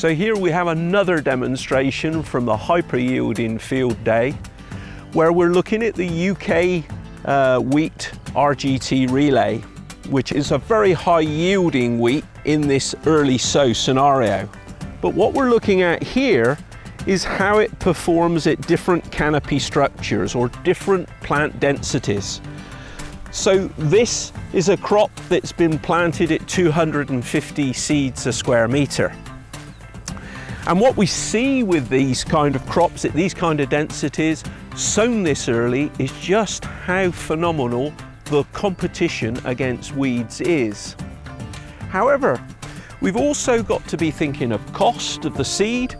So here we have another demonstration from the hyper yielding field day where we're looking at the UK uh, wheat RGT relay which is a very high yielding wheat in this early sow scenario. But what we're looking at here is how it performs at different canopy structures or different plant densities. So this is a crop that's been planted at 250 seeds a square metre. And what we see with these kind of crops at these kind of densities sown this early is just how phenomenal the competition against weeds is. However, we've also got to be thinking of cost of the seed.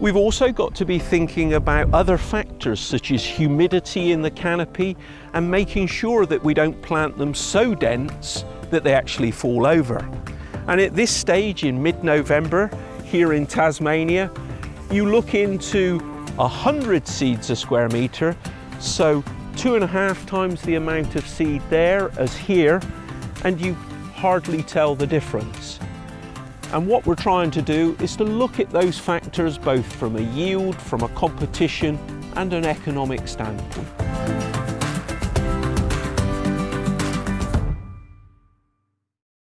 We've also got to be thinking about other factors such as humidity in the canopy and making sure that we don't plant them so dense that they actually fall over. And at this stage in mid-November, here in Tasmania, you look into 100 seeds a square metre, so two and a half times the amount of seed there as here, and you hardly tell the difference. And what we're trying to do is to look at those factors both from a yield, from a competition and an economic standpoint.